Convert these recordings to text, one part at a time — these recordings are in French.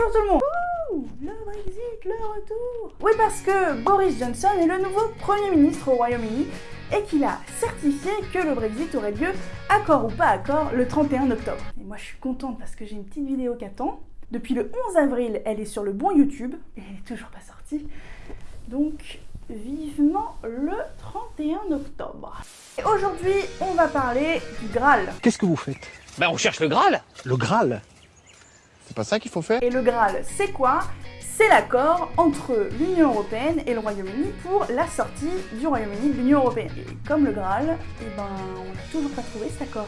Bonjour tout le monde Ouh, Le Brexit, le retour Oui parce que Boris Johnson est le nouveau Premier ministre au Royaume-Uni et qu'il a certifié que le Brexit aurait lieu, accord ou pas accord, le 31 octobre. Et moi je suis contente parce que j'ai une petite vidéo qui attend. Depuis le 11 avril, elle est sur le bon YouTube et elle est toujours pas sortie. Donc vivement le 31 octobre. Et aujourd'hui, on va parler du Graal. Qu'est-ce que vous faites? Ben on cherche le Graal Le Graal? C'est pas ça qu'il faut faire Et le Graal, c'est quoi? C'est l'accord entre l'Union Européenne et le Royaume-Uni pour la sortie du Royaume-Uni de l'Union Européenne. Et comme le Graal, eh ben, on n'a toujours pas trouvé cet accord.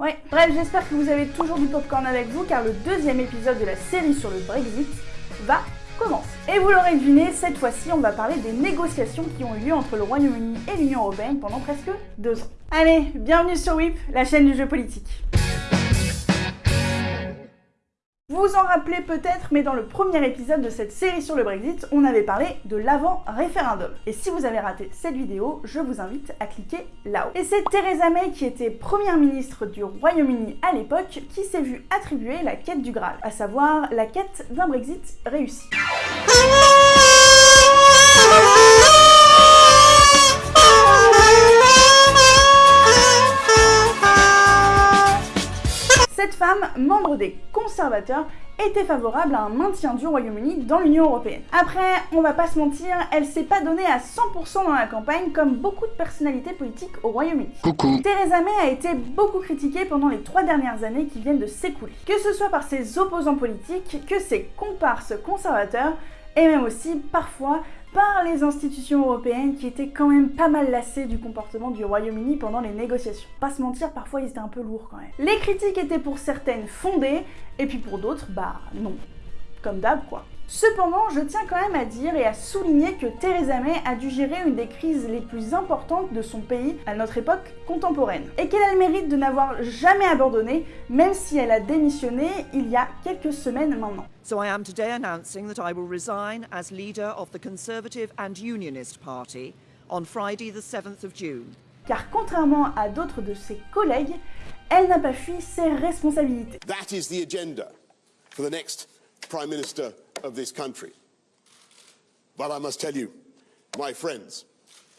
Ouais, bref, j'espère que vous avez toujours du popcorn avec vous, car le deuxième épisode de la série sur le Brexit va commencer. Et vous l'aurez deviné, cette fois-ci, on va parler des négociations qui ont eu lieu entre le Royaume-Uni et l'Union Européenne pendant presque deux ans. Allez, bienvenue sur WIP, la chaîne du jeu politique. Vous vous en rappelez peut-être, mais dans le premier épisode de cette série sur le Brexit, on avait parlé de l'avant-référendum. Et si vous avez raté cette vidéo, je vous invite à cliquer là-haut. Et c'est Theresa May qui était première ministre du Royaume-Uni à l'époque qui s'est vue attribuer la quête du Graal, à savoir la quête d'un Brexit réussi. Cette femme, membre des conservateurs, était favorable à un maintien du Royaume-Uni dans l'Union Européenne. Après, on va pas se mentir, elle s'est pas donnée à 100% dans la campagne comme beaucoup de personnalités politiques au Royaume-Uni. Coucou Theresa May a été beaucoup critiquée pendant les trois dernières années qui viennent de s'écouler. Que ce soit par ses opposants politiques, que ses comparses conservateurs, et même aussi parfois par les institutions européennes qui étaient quand même pas mal lassées du comportement du Royaume-Uni pendant les négociations. Pas se mentir, parfois ils étaient un peu lourds quand même. Les critiques étaient pour certaines fondées, et puis pour d'autres, bah non. Comme d'hab quoi. Cependant, je tiens quand même à dire et à souligner que Theresa May a dû gérer une des crises les plus importantes de son pays à notre époque contemporaine, et qu'elle a le mérite de n'avoir jamais abandonné, même si elle a démissionné il y a quelques semaines maintenant. So I am today announcing that I will resign as leader of the Conservative and Unionist Party on Friday the 7th of June. Car contrairement à d'autres de ses collègues, elle n'a pas fui ses responsabilités. That is the agenda for the next Prime Minister of this country. But I must tell you, my friends,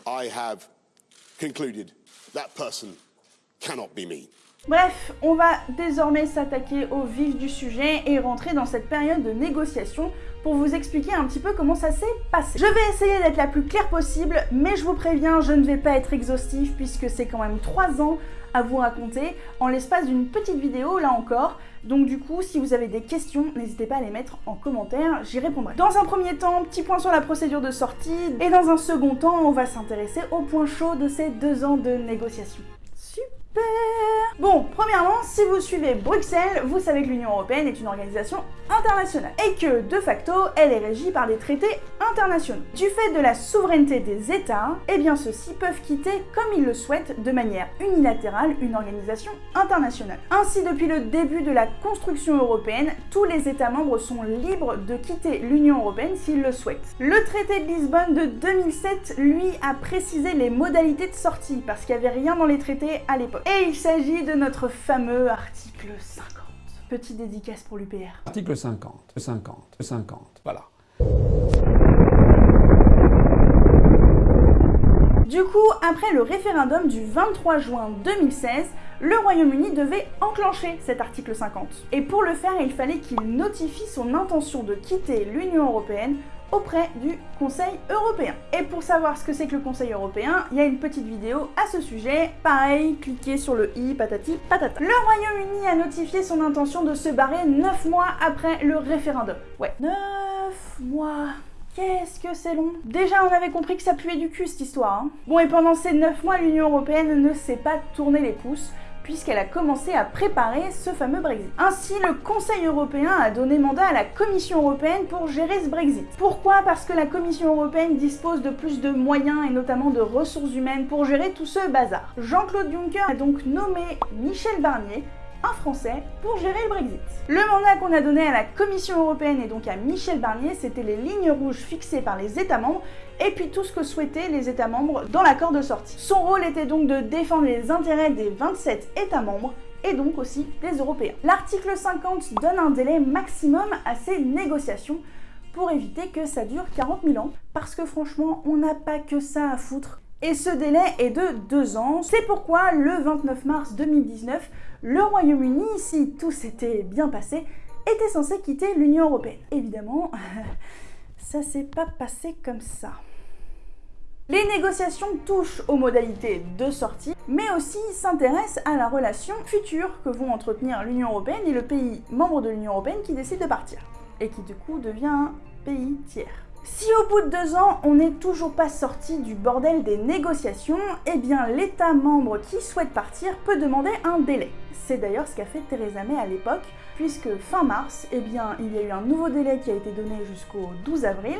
I have concluded that person cannot be me. Bref, on va désormais s'attaquer au vif du sujet et rentrer dans cette période de négociation pour vous expliquer un petit peu comment ça s'est passé. Je vais essayer d'être la plus claire possible, mais je vous préviens, je ne vais pas être exhaustif puisque c'est quand même 3 ans à vous raconter en l'espace d'une petite vidéo là encore. Donc du coup, si vous avez des questions, n'hésitez pas à les mettre en commentaire, j'y répondrai. Dans un premier temps, petit point sur la procédure de sortie, et dans un second temps, on va s'intéresser au point chaud de ces deux ans de négociations. Super Bon, premièrement, si vous suivez Bruxelles, vous savez que l'Union Européenne est une organisation internationale et que, de facto, elle est régie par des traités internationaux. Du fait de la souveraineté des États, eh bien ceux-ci peuvent quitter comme ils le souhaitent de manière unilatérale une organisation internationale. Ainsi, depuis le début de la construction européenne, tous les États membres sont libres de quitter l'Union Européenne s'ils le souhaitent. Le traité de Lisbonne de 2007, lui, a précisé les modalités de sortie parce qu'il n'y avait rien dans les traités à l'époque. Et il s'agit de notre fameux article 50. Petite dédicace pour l'UPR. Article 50, 50, 50, voilà. Du coup, après le référendum du 23 juin 2016, le Royaume-Uni devait enclencher cet article 50. Et pour le faire, il fallait qu'il notifie son intention de quitter l'Union Européenne auprès du Conseil européen. Et pour savoir ce que c'est que le Conseil européen, il y a une petite vidéo à ce sujet. Pareil, cliquez sur le i patati patata. Le Royaume-Uni a notifié son intention de se barrer 9 mois après le référendum. Ouais, 9 mois. Qu'est-ce que c'est long Déjà, on avait compris que ça puait du cul cette histoire. Hein. Bon, et pendant ces 9 mois, l'Union Européenne ne s'est pas tourné les pouces puisqu'elle a commencé à préparer ce fameux Brexit. Ainsi, le Conseil européen a donné mandat à la Commission européenne pour gérer ce Brexit. Pourquoi? Parce que la Commission européenne dispose de plus de moyens et notamment de ressources humaines pour gérer tout ce bazar. Jean-Claude Juncker a donc nommé Michel Barnier un Français pour gérer le Brexit. Le mandat qu'on a donné à la Commission européenne et donc à Michel Barnier, c'était les lignes rouges fixées par les États membres et puis tout ce que souhaitaient les États membres dans l'accord de sortie. Son rôle était donc de défendre les intérêts des 27 États membres et donc aussi des Européens. L'article 50 donne un délai maximum à ces négociations pour éviter que ça dure 40 000 ans, parce que franchement, on n'a pas que ça à foutre. Et ce délai est de 2 ans. C'est pourquoi le 29 mars 2019, le Royaume-Uni, si tout s'était bien passé, était censé quitter l'Union Européenne. Évidemment, ça s'est pas passé comme ça. Les négociations touchent aux modalités de sortie, mais aussi s'intéressent à la relation future que vont entretenir l'Union Européenne et le pays membre de l'Union Européenne qui décide de partir, et qui du coup devient pays tiers. Si au bout de deux ans, on n'est toujours pas sorti du bordel des négociations, eh bien l'État membre qui souhaite partir peut demander un délai. C'est d'ailleurs ce qu'a fait Theresa May à l'époque, puisque fin mars, eh bien, il y a eu un nouveau délai qui a été donné jusqu'au 12 avril,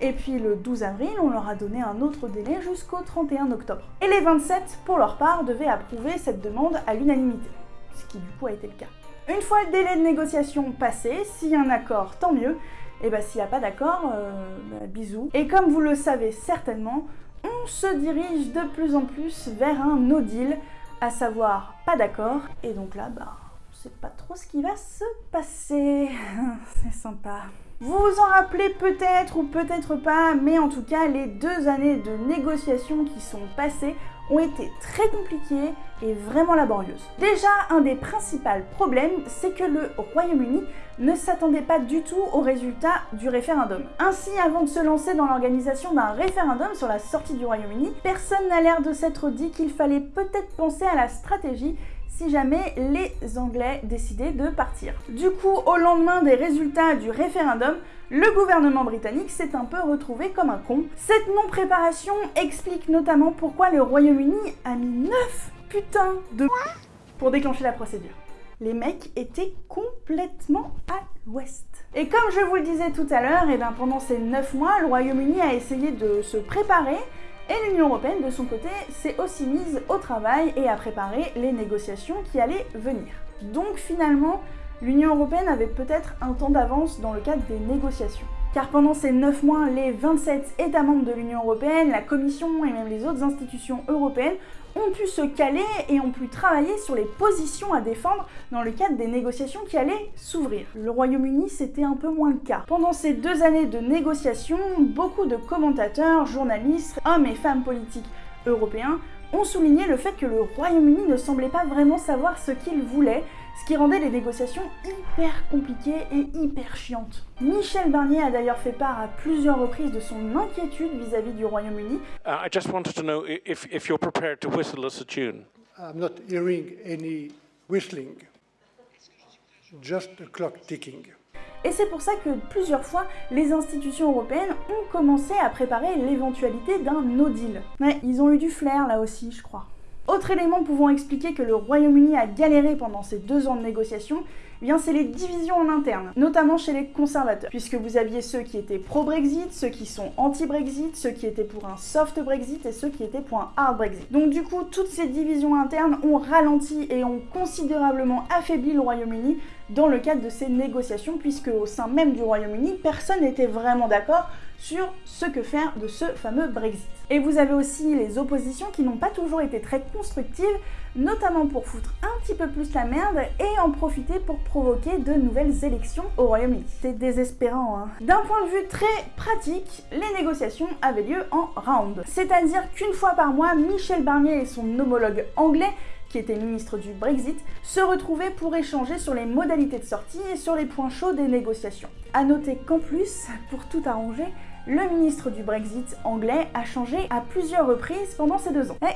et puis le 12 avril, on leur a donné un autre délai jusqu'au 31 octobre. Et les 27, pour leur part, devaient approuver cette demande à l'unanimité, ce qui du coup a été le cas. Une fois le délai de négociation passé, s'il y a un accord, tant mieux, et bah s'il n'y a pas d'accord, euh, bah, bisous. Et comme vous le savez certainement, on se dirige de plus en plus vers un no deal, à savoir pas d'accord, et donc là, bah, on sait pas trop ce qui va se passer. C'est sympa. Vous vous en rappelez peut-être ou peut-être pas, mais en tout cas, les deux années de négociations qui sont passées ont été très compliquées et vraiment laborieuses. Déjà, un des principaux problèmes, c'est que le Royaume-Uni ne s'attendait pas du tout au résultat du référendum. Ainsi, avant de se lancer dans l'organisation d'un référendum sur la sortie du Royaume-Uni, personne n'a l'air de s'être dit qu'il fallait peut-être penser à la stratégie si jamais les Anglais décidaient de partir. Du coup, au lendemain des résultats du référendum, le gouvernement britannique s'est un peu retrouvé comme un con. Cette non-préparation explique notamment pourquoi le Royaume-Uni a mis 9 putains de pour déclencher la procédure. Les mecs étaient complètement à l'ouest. Et comme je vous le disais tout à l'heure, et eh ben pendant ces 9 mois, le Royaume-Uni a essayé de se préparer et l'Union Européenne, de son côté, s'est aussi mise au travail et a préparé les négociations qui allaient venir. Donc finalement, l'Union Européenne avait peut-être un temps d'avance dans le cadre des négociations. Car pendant ces 9 mois, les 27 États membres de l'Union Européenne, la Commission et même les autres institutions européennes ont pu se caler et ont pu travailler sur les positions à défendre dans le cadre des négociations qui allaient s'ouvrir. Le Royaume-Uni, c'était un peu moins le cas. Pendant ces deux années de négociations, beaucoup de commentateurs, journalistes, hommes et femmes politiques européens ont souligné le fait que le Royaume-Uni ne semblait pas vraiment savoir ce qu'il voulait, ce qui rendait les négociations hyper compliquées et hyper chiantes. Michel Barnier a d'ailleurs fait part à plusieurs reprises de son inquiétude vis-à-vis du Royaume-Uni. Uh, I just wanted to know if, if you're prepared to whistle us a tune. I'm not hearing any whistling, just a clock ticking. Et c'est pour ça que plusieurs fois, les institutions européennes ont commencé à préparer l'éventualité d'un no deal. Mais ils ont eu du flair là aussi, je crois. Autre élément pouvant expliquer que le Royaume-Uni a galéré pendant ces deux ans de négociations, eh c'est les divisions en interne, notamment chez les conservateurs, puisque vous aviez ceux qui étaient pro-Brexit, ceux qui sont anti-Brexit, ceux qui étaient pour un soft Brexit et ceux qui étaient pour un hard Brexit. Donc du coup, toutes ces divisions internes ont ralenti et ont considérablement affaibli le Royaume-Uni dans le cadre de ces négociations, puisque au sein même du Royaume-Uni, personne n'était vraiment d'accord sur ce que faire de ce fameux Brexit. Et vous avez aussi les oppositions qui n'ont pas toujours été très constructives, notamment pour foutre un petit peu plus la merde et en profiter pour provoquer de nouvelles élections au Royaume-Uni. C'est désespérant, hein. D'un point de vue très pratique, les négociations avaient lieu en round. C'est-à-dire qu'une fois par mois, Michel Barnier et son homologue anglais qui était ministre du Brexit, se retrouvaient pour échanger sur les modalités de sortie et sur les points chauds des négociations. A noter qu'en plus, pour tout arranger, le ministre du Brexit anglais a changé à plusieurs reprises pendant ces deux ans. Eh,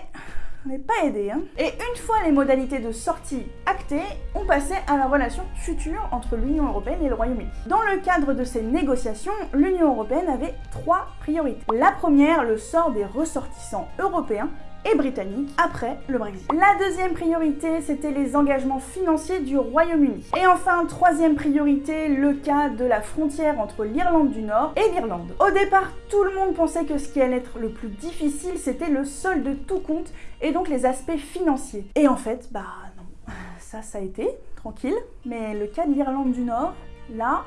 on n'est pas aidé, hein Et une fois les modalités de sortie actées, on passait à la relation future entre l'Union Européenne et le Royaume-Uni. Dans le cadre de ces négociations, l'Union Européenne avait trois priorités. La première, le sort des ressortissants européens et britannique après le Brexit. La deuxième priorité, c'était les engagements financiers du Royaume-Uni. Et enfin, troisième priorité, le cas de la frontière entre l'Irlande du Nord et l'Irlande. Au départ, tout le monde pensait que ce qui allait être le plus difficile, c'était le solde de tout compte et donc les aspects financiers. Et en fait, bah non, ça, ça a été, tranquille. Mais le cas de l'Irlande du Nord, là,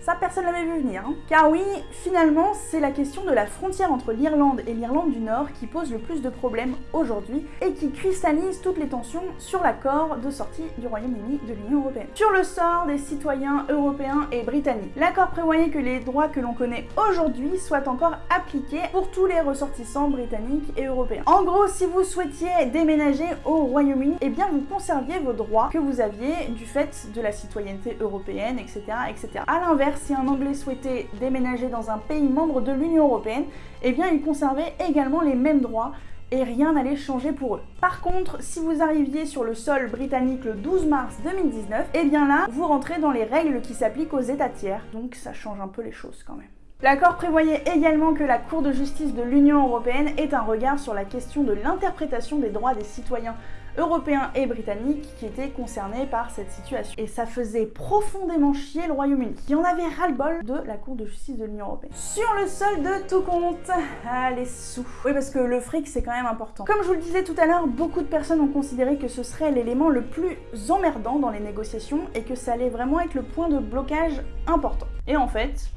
Ça, personne l'avait vu venir. Hein. Car oui, finalement, c'est la question de la frontière entre l'Irlande et l'Irlande du Nord qui pose le plus de problèmes aujourd'hui et qui cristallise toutes les tensions sur l'accord de sortie du Royaume-Uni de l'Union Européenne. Sur le sort des citoyens européens et britanniques. L'accord prévoyait que les droits que l'on connaît aujourd'hui soient encore appliqués pour tous les ressortissants britanniques et européens. En gros, si vous souhaitiez déménager au Royaume-Uni, eh bien vous conserviez vos droits que vous aviez du fait de la citoyenneté européenne, etc. etc. A l'inverse, si un Anglais souhaitait déménager dans un pays membre de l'Union Européenne, eh bien il conservait également les mêmes droits et rien n'allait changer pour eux. Par contre, si vous arriviez sur le sol britannique le 12 mars 2019, eh bien là, vous rentrez dans les règles qui s'appliquent aux États tiers, donc ça change un peu les choses quand même. L'accord prévoyait également que la Cour de justice de l'Union européenne ait un regard sur la question de l'interprétation des droits des citoyens européens et britanniques qui étaient concernés par cette situation. Et ça faisait profondément chier le Royaume-Uni, qui en avait ras-le-bol de la Cour de justice de l'Union européenne. Sur le sol de tout compte, ah, les sous. Oui, parce que le fric, c'est quand même important. Comme je vous le disais tout à l'heure, beaucoup de personnes ont considéré que ce serait l'élément le plus emmerdant dans les négociations et que ça allait vraiment être le point de blocage important. Et en fait,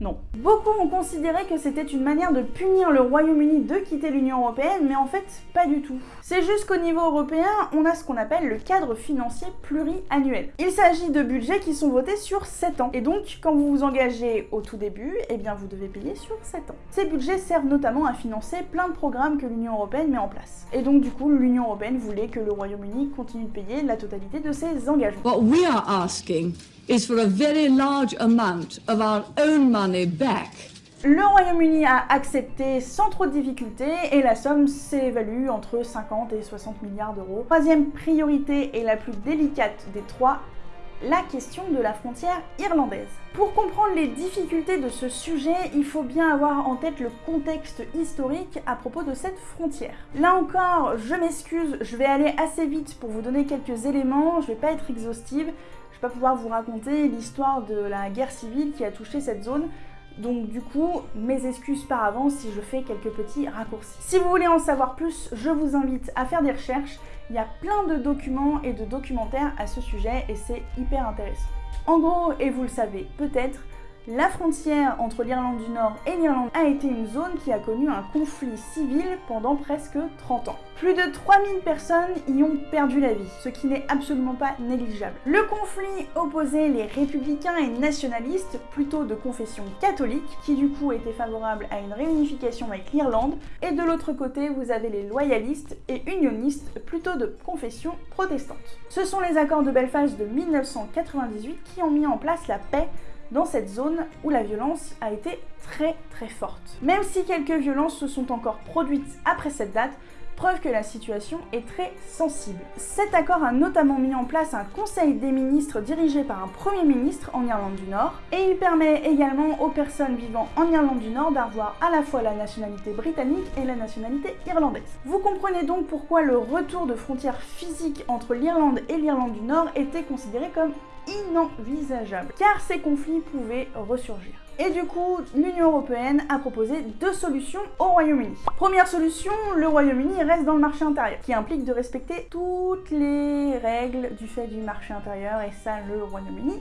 non. Beaucoup ont considéré que c'était une manière de punir le Royaume-Uni de quitter l'Union Européenne, mais en fait, pas du tout. C'est juste qu'au niveau européen, on a ce qu'on appelle le cadre financier pluriannuel. Il s'agit de budgets qui sont votés sur 7 ans, et donc quand vous vous engagez au tout début, eh bien vous devez payer sur 7 ans. Ces budgets servent notamment à financer plein de programmes que l'Union Européenne met en place. Et donc du coup, l'Union Européenne voulait que le Royaume-Uni continue de payer la totalité de ses engagements. What we are asking for a very large amount of our own money back. Le Royaume-Uni a accepté sans trop de difficultés et la somme s'évalue entre 50 et 60 milliards d'euros. Troisième priorité et la plus délicate des trois, la question de la frontière irlandaise. Pour comprendre les difficultés de ce sujet, il faut bien avoir en tête le contexte historique à propos de cette frontière. Là encore, je m'excuse, je vais aller assez vite pour vous donner quelques éléments, je vais pas être exhaustive, je vais pas pouvoir vous raconter l'histoire de la guerre civile qui a touché cette zone. Donc du coup, mes excuses par avance si je fais quelques petits raccourcis. Si vous voulez en savoir plus, je vous invite à faire des recherches. Il y a plein de documents et de documentaires à ce sujet et c'est hyper intéressant. En gros, et vous le savez peut-être, la frontière entre l'Irlande du Nord et l'Irlande a été une zone qui a connu un conflit civil pendant presque 30 ans. Plus de 3000 personnes y ont perdu la vie, ce qui n'est absolument pas négligeable. Le conflit opposait les républicains et nationalistes, plutôt de confession catholique, qui du coup étaient favorables à une réunification avec l'Irlande, et de l'autre côté vous avez les loyalistes et unionistes, plutôt de confession protestante. Ce sont les accords de Belfast de 1998 qui ont mis en place la paix dans cette zone où la violence a été très très forte. Même si quelques violences se sont encore produites après cette date, preuve que la situation est très sensible. Cet accord a notamment mis en place un conseil des ministres dirigé par un premier ministre en Irlande du Nord, et il permet également aux personnes vivant en Irlande du Nord d'avoir à la fois la nationalité britannique et la nationalité irlandaise. Vous comprenez donc pourquoi le retour de frontières physiques entre l'Irlande et l'Irlande du Nord était considéré comme inenvisageable, car ces conflits pouvaient ressurgir. Et du coup, l'Union Européenne a proposé deux solutions au Royaume-Uni. Première solution, le Royaume-Uni reste dans le marché intérieur, qui implique de respecter toutes les règles du fait du marché intérieur, et ça, le Royaume-Uni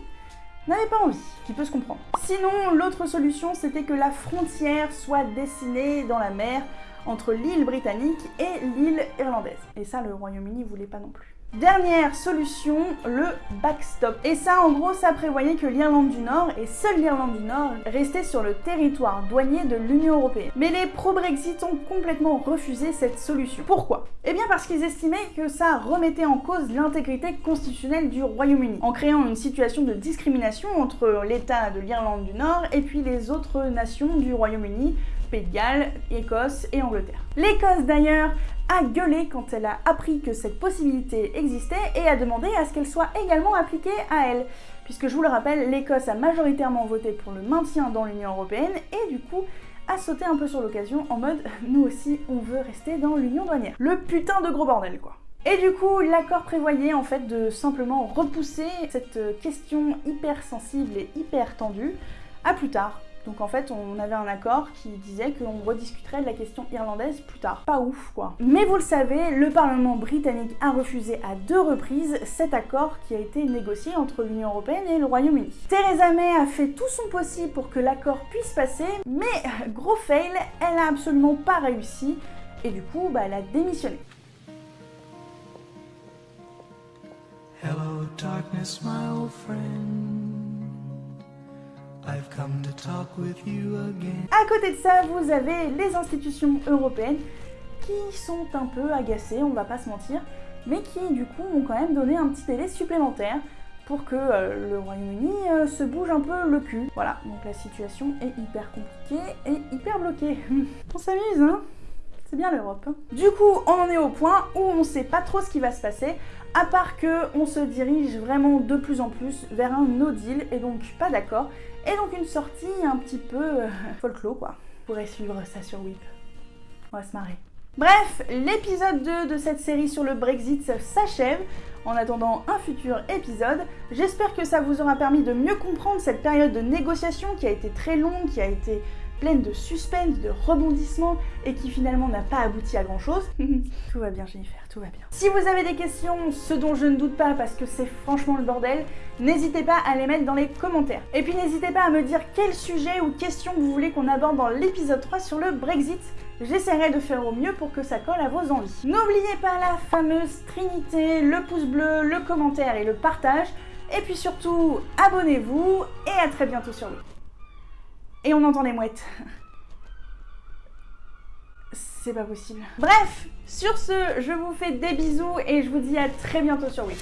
n'avait pas envie, qui peut se comprendre. Sinon, l'autre solution, c'était que la frontière soit dessinée dans la mer entre l'île britannique et l'île irlandaise. Et ça, le Royaume-Uni voulait pas non plus. Dernière solution, le backstop. Et ça, en gros, ça prévoyait que l'Irlande du Nord, et seule l'Irlande du Nord, restait sur le territoire douanier de l'Union Européenne. Mais les pro-Brexit ont complètement refusé cette solution. Pourquoi? Eh bien parce qu'ils estimaient que ça remettait en cause l'intégrité constitutionnelle du Royaume-Uni, en créant une situation de discrimination entre l'État de l'Irlande du Nord et puis les autres nations du Royaume-Uni, Pays de Galles, Écosse et Angleterre. L'Écosse d'ailleurs a gueulé quand elle a appris que cette possibilité existait et a demandé à ce qu'elle soit également appliquée à elle. Puisque je vous le rappelle, l'Écosse a majoritairement voté pour le maintien dans l'Union Européenne et du coup a sauté un peu sur l'occasion en mode nous aussi on veut rester dans l'Union douanière. Le putain de gros bordel quoi. Et du coup, l'accord prévoyait en fait de simplement repousser cette question hyper sensible et hyper tendue à plus tard, Donc en fait, on avait un accord qui disait qu'on rediscuterait de la question irlandaise plus tard. Pas ouf, quoi. Mais vous le savez, le Parlement britannique a refusé à deux reprises cet accord qui a été négocié entre l'Union Européenne et le Royaume-Uni. Theresa May a fait tout son possible pour que l'accord puisse passer, mais gros fail, elle a absolument pas réussi, et du coup, bah, elle a démissionné. Hello, darkness, my old friend. I've come to talk with you again. À côté de ça, vous avez les institutions européennes qui sont un peu agacées, on va pas se mentir, mais qui du coup ont quand même donné un petit délai supplémentaire pour que euh, le Royaume-Uni euh, se bouge un peu le cul. Voilà, donc la situation est hyper compliquée et hyper bloquée. on s'amuse, hein? C'est bien l'Europe. Hein. du coup, on en est au point où on sait pas trop ce qui va se passer, à part que on se dirige vraiment de plus en plus vers un no deal, et donc pas d'accord, et donc une sortie un petit peu euh, folklore quoi. Vous pourrez suivre ça sur Whip. On va se marrer. Bref, l'épisode 2 de cette série sur le Brexit s'achève en attendant un futur épisode. J'espère que ça vous aura permis de mieux comprendre cette période de négociation qui a été très longue, qui a été pleine de suspense, de rebondissements et qui finalement n'a pas abouti à grand chose. tout va bien Jennifer, tout va bien. Si vous avez des questions, ce dont je ne doute pas parce que c'est franchement le bordel, n'hésitez pas à les mettre dans les commentaires. Et puis n'hésitez pas à me dire quel sujet ou question vous voulez qu'on aborde dans l'épisode 3 sur le Brexit. J'essaierai de faire au mieux pour que ça colle à vos envies. N'oubliez pas la fameuse trinité, le pouce bleu, le commentaire et le partage. Et puis surtout, abonnez-vous et à très bientôt sur le et on entend les mouettes. C'est pas possible. Bref, sur ce, je vous fais des bisous et je vous dis à très bientôt sur Wii.